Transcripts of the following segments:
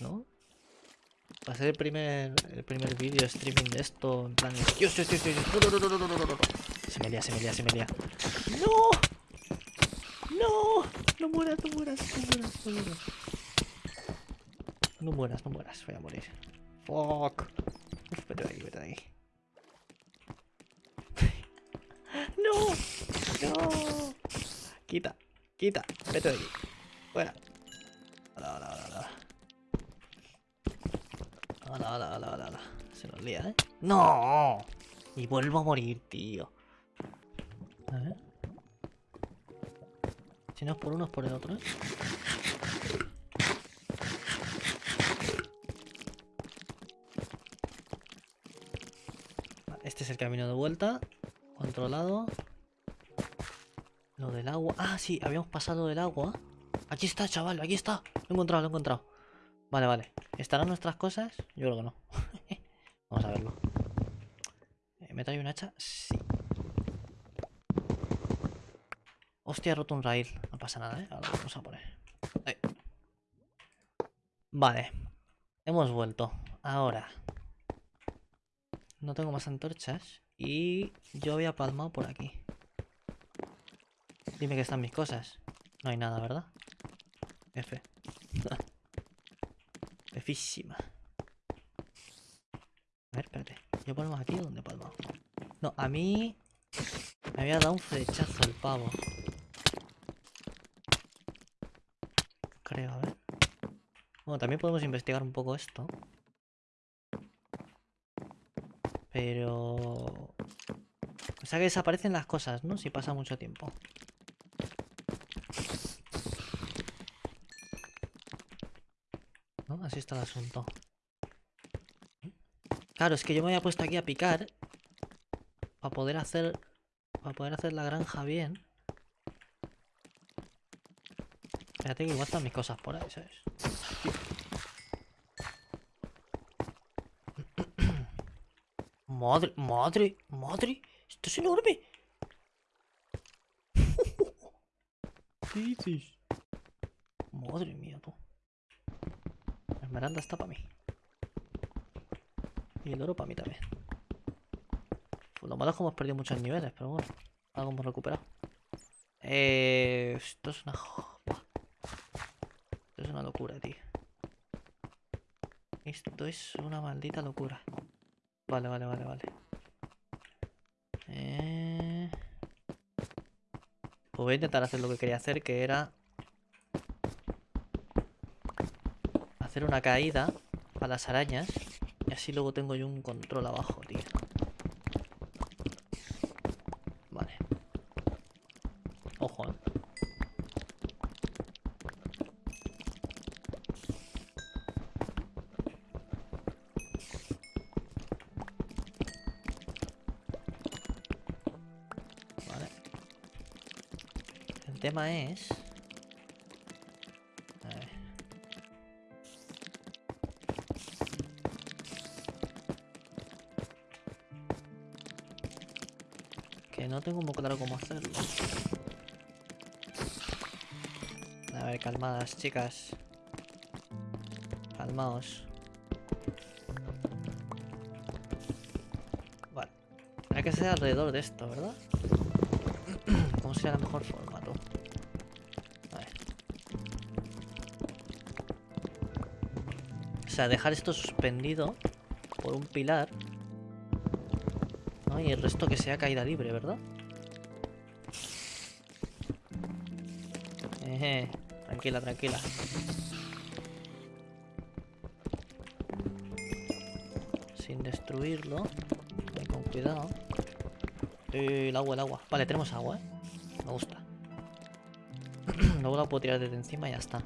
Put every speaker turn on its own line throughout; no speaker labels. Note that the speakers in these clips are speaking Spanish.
¿No? Va a ser el primer, el primer vídeo streaming de esto, en plan... Dios, Dios, Dios, Dios, Dios. No, no, no, no, no, no, no. Se me lía, se me lía, se me lía. ¡No! ¡No! No mueras, no mueras, no mueras, no mueras. No mueras, no mueras, voy a morir. Fuck. Uf, vete de aquí, vete de aquí. ¡No! ¡No! Quita, quita, vete de aquí. Fuera. Hola, hola, hola, hola, hola. Se nos lía, ¿eh? ¡No! Y vuelvo a morir, tío. A ver. Si no es por uno, es por el otro, ¿eh? Este es el camino de vuelta. Controlado. Lo del agua. Ah, sí, habíamos pasado del agua. Aquí está, chaval, aquí está. Lo he encontrado, lo he encontrado. Vale, vale. ¿Estarán nuestras cosas? Yo creo que no. Vamos a verlo. Eh, ¿Me trae un hacha? Sí. Hostia, he roto un rail. No pasa nada, ¿eh? Ahora lo vamos a poner. Ahí. Vale. Hemos vuelto. Ahora. No tengo más antorchas. Y yo había palmado por aquí. Dime que están mis cosas. No hay nada, ¿verdad? F. Físima. A ver, espérate. ¿Yo palmo aquí o dónde he palmado? No, a mí... Me había dado un flechazo el pavo. Creo, a ver. Bueno, también podemos investigar un poco esto. Pero... O sea que desaparecen las cosas, ¿no? Si pasa mucho tiempo. ¿No? Así está el asunto. Claro, es que yo me había puesto aquí a picar. Para poder hacer... Para poder hacer la granja bien. Espérate que igual están mis cosas por ahí, ¿sabes? Madre, madre, madre. Esto es enorme. Madre mía, tú. Esmeralda está para mí. Y el oro para mí también. Pues lo malo es que hemos perdido muchos niveles, pero bueno. Algo hemos recuperado. Eh, esto es una... Esto es una locura, tío. Esto es una maldita locura. Vale, vale, vale, vale. Eh... Pues voy a intentar hacer lo que quería hacer, que era... Hacer una caída a las arañas. Y así luego tengo yo un control abajo, tío. Vale. Ojo, eh. Tema es... tengo muy claro cómo hacerlo. A ver, calmadas, chicas. Calmaos. Vale. Hay que ser alrededor de esto, ¿verdad? ¿Cómo sería la mejor forma, tú? Vale. O sea, dejar esto suspendido por un pilar. Y el resto que sea caída libre, ¿verdad? Tranquila, tranquila. Sin destruirlo. Ve con cuidado. Eh, el agua, el agua. Vale, tenemos agua, ¿eh? Me gusta. Luego la puedo tirar desde encima y ya está.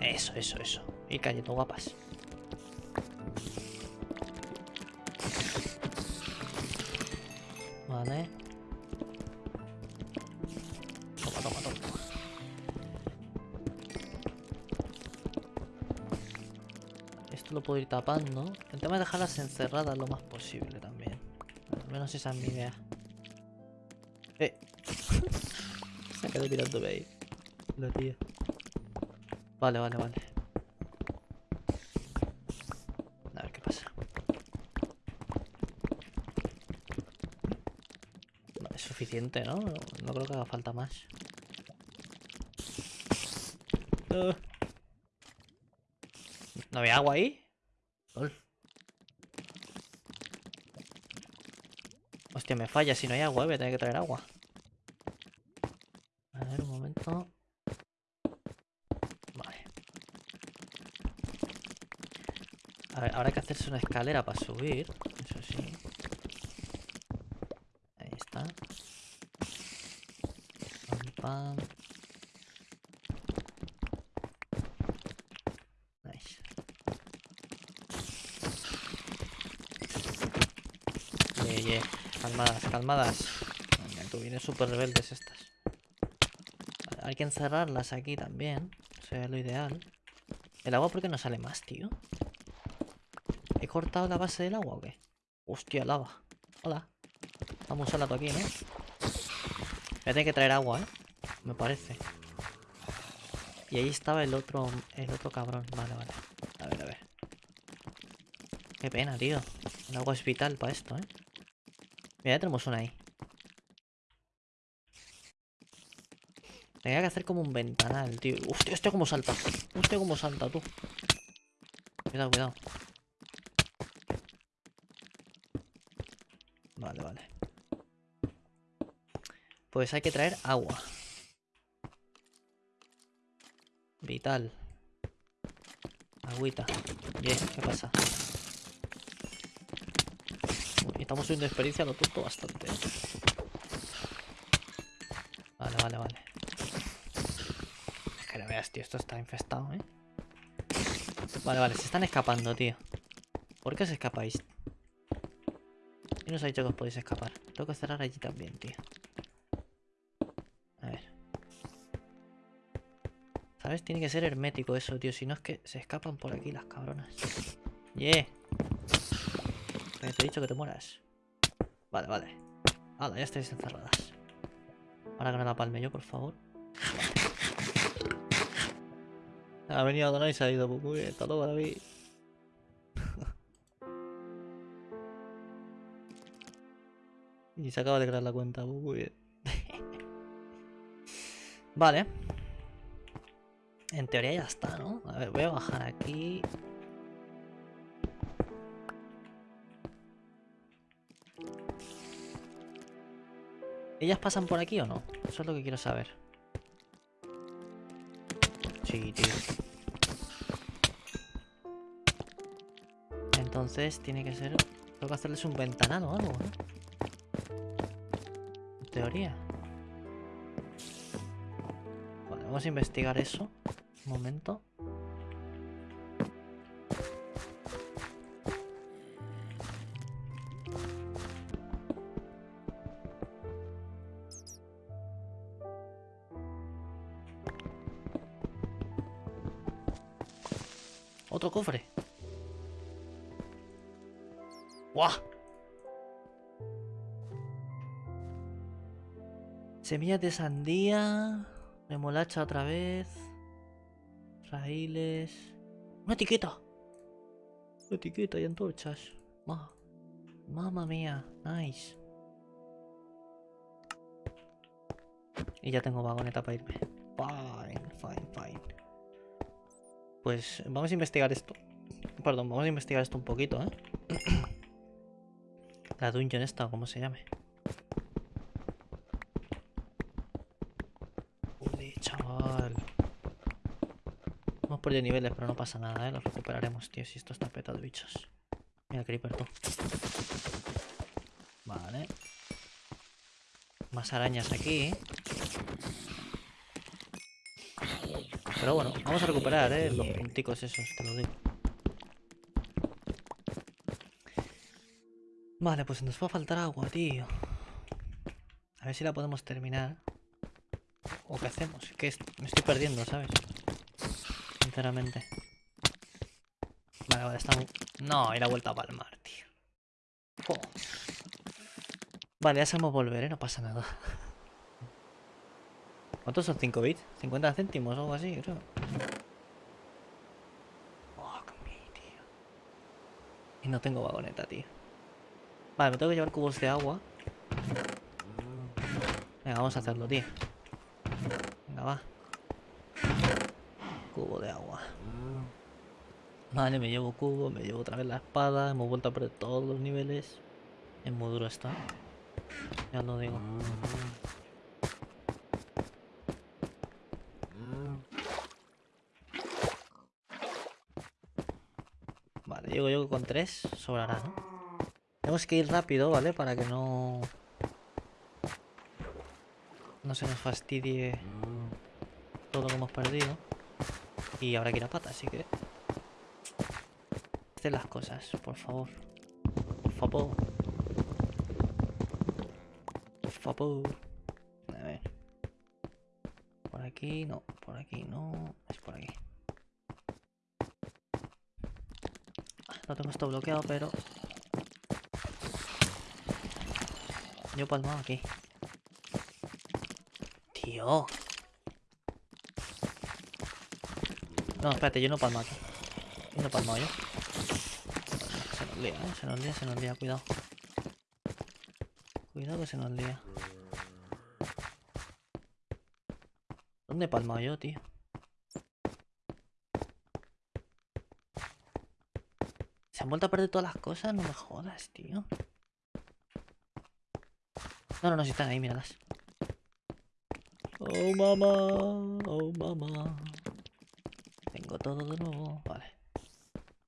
Eso, eso, eso. Y cayendo guapas. Lo puedo ir tapando. El tema es dejarlas encerradas lo más posible también. menos esa es mi idea. Eh. Se ha quedado mirándome ahí. La tía. Vale, vale, vale. A ver qué pasa. Es suficiente, ¿no? No creo que haga falta más. Ah. ¿No había agua ahí? Lol. Hostia, me falla si no hay agua, voy a tener que traer agua. A ver, un momento. Vale. A ver, hay que hacerse una escalera para subir. Eso sí. Ahí está. Pam, pam. Calmadas. Venga, tú vienes súper rebeldes estas. Hay que encerrarlas aquí también. Sería lo ideal. ¿El agua por qué no sale más, tío? ¿He cortado la base del agua o qué? Hostia, lava. Hola. Vamos a tú aquí, ¿no? Voy a tener que traer agua, ¿eh? Me parece. Y ahí estaba el otro, el otro cabrón. Vale, vale. A ver, a ver. Qué pena, tío. El agua es vital para esto, ¿eh? Mira, ya tenemos una ahí. Tenía que hacer como un ventanal, tío. Hostia, hostia, cómo salta. Hostia, cómo salta, tú. Cuidado, cuidado. Vale, vale. Pues hay que traer agua. Vital. Agüita. Bien, ¿qué pasa? Uy, estamos subiendo experiencia lo tonto bastante. Vale, vale, vale. Es que no veas, tío, esto está infestado, ¿eh? Vale, vale, se están escapando, tío. ¿Por qué os escapáis? ¿Quién os ha dicho que os podéis escapar? Tengo que cerrar allí también, tío. A ver. ¿Sabes? Tiene que ser hermético eso, tío. Si no es que se escapan por aquí las cabronas. ¡Yeah! Te he dicho que te mueras. Vale, vale. Hala, ya estáis encerradas. Ahora que no la palme yo, por favor. Ha venido Adonai y se ha ido. Muy bien, hasta luego, David. y se acaba de crear la cuenta. muy bien. vale. En teoría ya está, ¿no? A ver, voy a bajar aquí. ¿Ellas pasan por aquí o no? Eso es lo que quiero saber. Sí, tío. Entonces tiene que ser... Tengo que hacerles un ventanal o algo, ¿no? En teoría. Vale, vamos a investigar eso. Un momento. Otro cofre. ¡Guau! Semillas de sandía. Remolacha otra vez. Raíles. ¡Una etiqueta! Una etiqueta y antorchas. Ma. Mamma mía. Nice. Y ya tengo vagoneta para irme. Fine, fine, fine. Pues vamos a investigar esto. Perdón, vamos a investigar esto un poquito, ¿eh? La dungeon esta, o como se llame. Uy, chaval. Hemos perdido niveles, pero no pasa nada, ¿eh? Los recuperaremos, tío, si esto está petado bichos. Mira, Creeper, tú. Vale. Más arañas aquí, ¿eh? Pero bueno, vamos a recuperar, ¿eh? Los punticos esos, te lo digo. Vale, pues nos va a faltar agua, tío. A ver si la podemos terminar. ¿O qué hacemos? Que me estoy perdiendo, ¿sabes? Sinceramente. Vale, vale, estamos... No, y la vuelta a palmar, tío. Jo. Vale, ya sabemos volver, ¿eh? No pasa nada. ¿Cuántos son 5 bits? 50 céntimos o algo así, creo. Fuck me, tío. Y no tengo vagoneta, tío. Vale, me tengo que llevar cubos de agua. Venga, vamos a hacerlo, tío. Venga, va. Cubo de agua. Vale, me llevo cubo, me llevo otra vez la espada. Hemos vuelto a perder todos los niveles. Es muy duro esto. ¿eh? Ya lo digo. Llego yo con tres. Sobrará, ¿no? Tenemos que ir rápido, ¿vale? Para que no... No se nos fastidie todo lo que hemos perdido. Y habrá que ir a pata, así que... Haced las cosas, por favor. Por favor. Por favor. A ver. Por aquí, no. Por aquí, no. Es por aquí. No tengo esto bloqueado, pero... Yo palmado aquí. Tío. No, espérate, yo no palmo aquí. Yo no palmo yo. Se nos lía, ¿eh? Se nos lía, se nos lía, cuidado. Cuidado que se nos lía. ¿Dónde he palmado yo, tío? ¿Se han vuelto a perder todas las cosas? No me jodas, tío. No, no, no, si están ahí, míralas. Oh, mamá. Oh, mamá. Tengo todo de nuevo. Vale.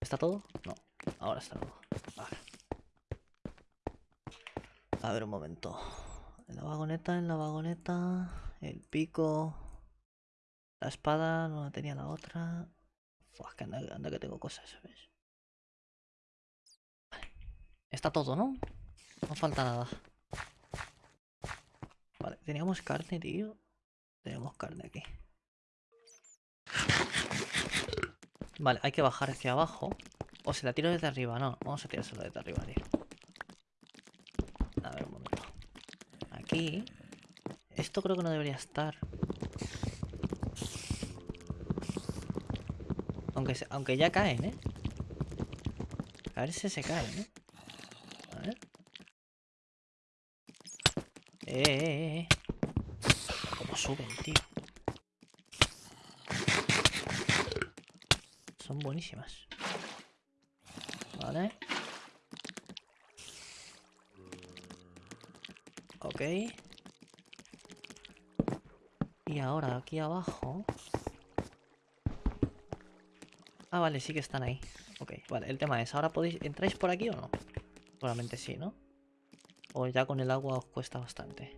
¿Está todo? No. Ahora está todo. Vale. A ver un momento. En la vagoneta, en la vagoneta. El pico. La espada. No la tenía la otra. Que anda, anda que tengo cosas, ¿sabes? Está todo, ¿no? No falta nada. Vale, teníamos carne, tío. Tenemos carne aquí. Vale, hay que bajar hacia abajo. O se la tiro desde arriba. No, vamos a tirárselo desde arriba, tío. A ver, un momento. Aquí. Esto creo que no debería estar. Aunque, aunque ya caen, ¿eh? A ver si se caen, ¿eh? A ver. Eh, eh. Cómo suben, tío. Son buenísimas. Vale. Ok. Y ahora aquí abajo. Ah, vale, sí que están ahí. Ok, vale, el tema es, ¿ahora podéis, entráis por aquí o no? Probablemente sí, ¿no? O ya con el agua os cuesta bastante.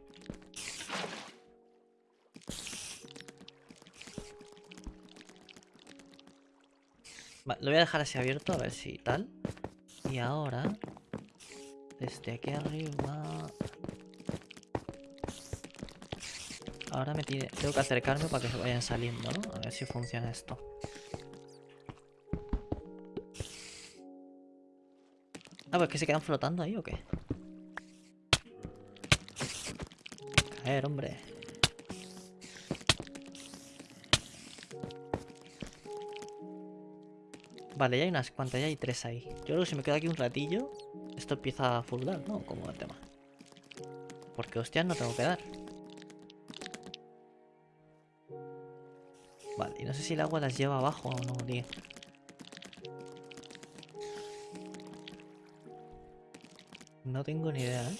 Vale, lo voy a dejar así abierto a ver si tal. Y ahora, desde aquí arriba... Ahora me tiene, tengo que acercarme para que se vayan saliendo, ¿no? A ver si funciona esto. Ah, pues que se quedan flotando ahí o qué? Hombre. Vale, ya hay unas cuantas, ya hay tres ahí. Yo creo que si me quedo aquí un ratillo, esto empieza a fuldar, ¿no? Como el tema. Porque hostias no tengo que dar. Vale, y no sé si el agua las lleva abajo o no, tío. No tengo ni idea, ¿eh?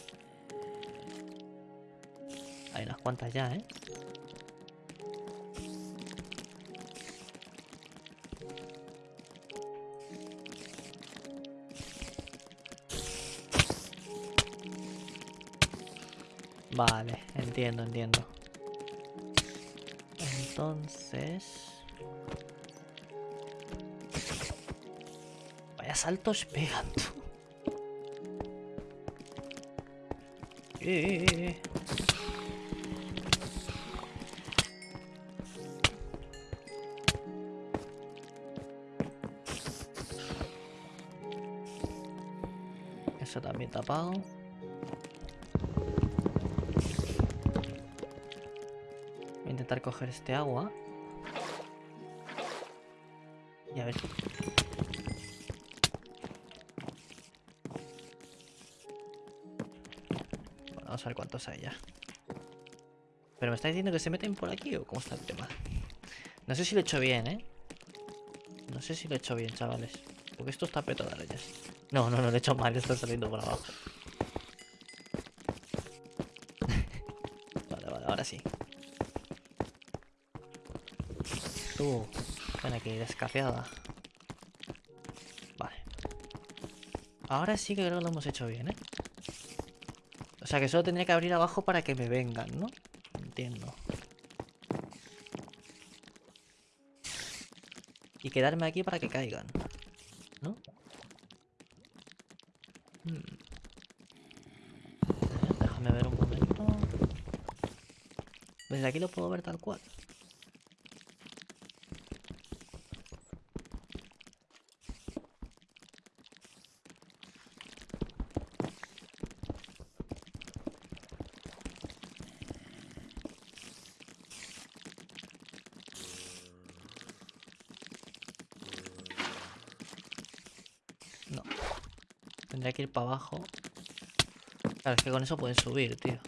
Hay cuantas ya, ¿eh? Vale, entiendo, entiendo. Entonces... Vaya saltos pegan, tú. Eh, eh, eh. Voy a intentar coger este agua. Y a ver. Bueno, vamos a ver cuántos hay ya. Pero me está diciendo que se meten por aquí o cómo está el tema. No sé si lo he hecho bien, ¿eh? No sé si lo he hecho bien, chavales. Porque esto está petado de reyes. No, no, no lo he hecho mal, está saliendo por abajo. vale, vale, ahora sí. Tú, ven aquí, descafiada. Vale. Ahora sí que creo que lo hemos hecho bien, ¿eh? O sea que solo tendría que abrir abajo para que me vengan, ¿no? Entiendo. Y quedarme aquí para que caigan. ¿No? Déjame ver un momento. Desde aquí lo puedo ver tal cual. Claro, es que con eso pueden subir, tío.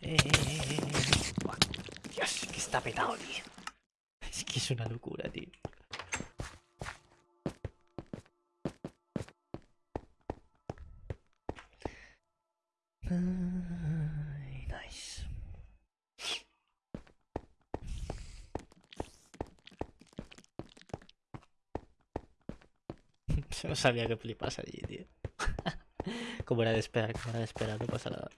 Eh, eh, eh, eh, eh. Dios, que está petado, tío. Es que es una locura, tío. Sabía que flipas allí, tío. como era de esperar, como era de esperar, no pasa nada.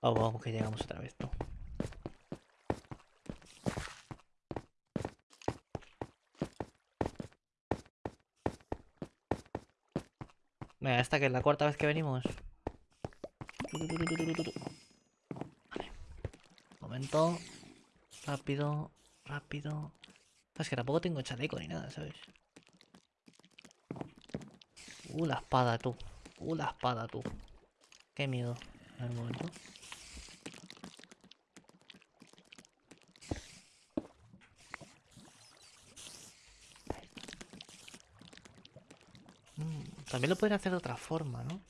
Vamos, vamos, que llegamos otra vez, ¿no? Venga, esta que es la cuarta vez que venimos. Vale. Momento. Rápido, rápido. Es que tampoco tengo chaleco ni nada, ¿sabes? Uh, la espada, tú. Uh, espada, tú. Qué miedo. A ver, momento. Mm, también lo podría hacer de otra forma, ¿no?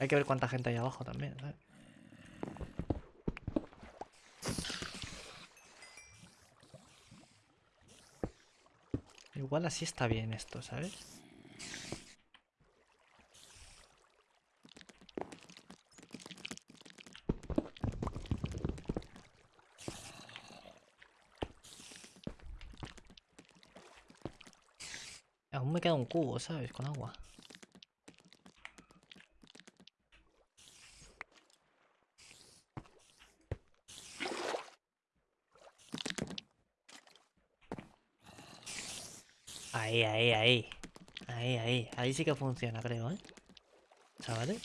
Hay que ver cuánta gente hay abajo también, ¿sabes? Igual así está bien esto, ¿sabes? Cubo, ¿sabes? Con agua. Ahí, ahí, ahí. Ahí, ahí. Ahí sí que funciona, creo, ¿eh? Chavales.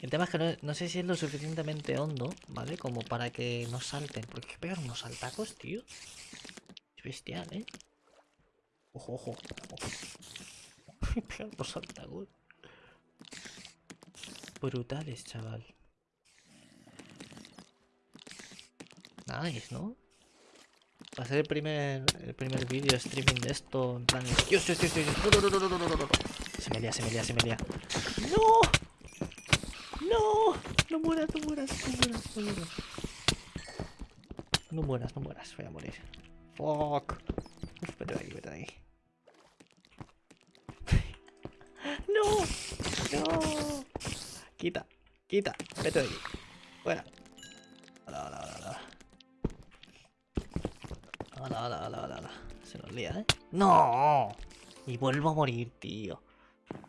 El tema es que no, no sé si es lo suficientemente hondo, ¿vale? Como para que no salten. Porque que pegar unos saltacos, tío. Es bestial, ¿eh? Ojo, ojo. unos saltacos. Brutales, chaval. Nice, ¿no? Va a ser el primer, el primer vídeo streaming de esto. En plan. Dios, Dios, Dios, Dios. No, no, no, no, no, no, no, no. Se me lía, se me lía, se me lía. ¡No! ¡No! No mueras, no mueras, no mueras, no mueras. No mueras, no mueras. Voy a morir. Fuck. Vete de aquí, vete de aquí. ¡No! ¡No! Quita, quita. Vete de aquí. Fuera. Hola, hola, hola. Hola, hola, hola, hola, hola. Se nos lía, ¿eh? ¡No! Y vuelvo a morir, tío.